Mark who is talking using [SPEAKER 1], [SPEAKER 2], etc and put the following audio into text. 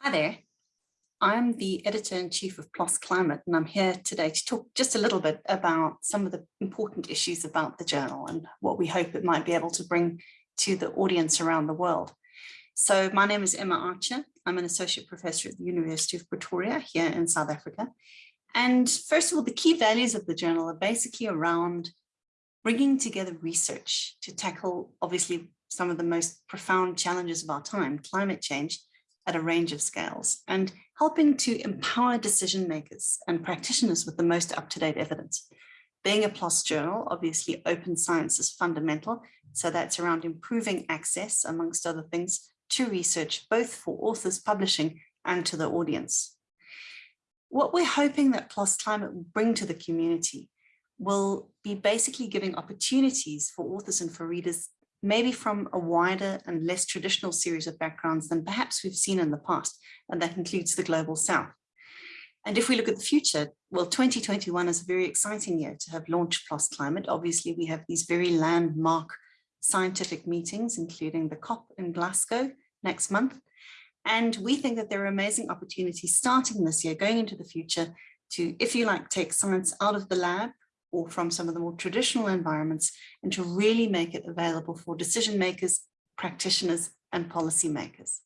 [SPEAKER 1] Hi there. I'm the editor-in-chief of PLOS Climate, and I'm here today to talk just a little bit about some of the important issues about the journal and what we hope it might be able to bring to the audience around the world. So my name is Emma Archer. I'm an associate professor at the University of Pretoria here in South Africa. And first of all, the key values of the journal are basically around bringing together research to tackle, obviously, some of the most profound challenges of our time, climate change, at a range of scales and helping to empower decision makers and practitioners with the most up-to-date evidence. Being a PLOS journal, obviously open science is fundamental. So that's around improving access, amongst other things, to research, both for authors publishing and to the audience. What we're hoping that PLOS Climate will bring to the community will be basically giving opportunities for authors and for readers maybe from a wider and less traditional series of backgrounds than perhaps we've seen in the past, and that includes the Global South. And if we look at the future, well, 2021 is a very exciting year to have launched PLOS Climate. Obviously, we have these very landmark scientific meetings, including the COP in Glasgow next month. And we think that there are amazing opportunities starting this year, going into the future to, if you like, take science out of the lab or from some of the more traditional environments and to really make it available for decision makers, practitioners and policymakers.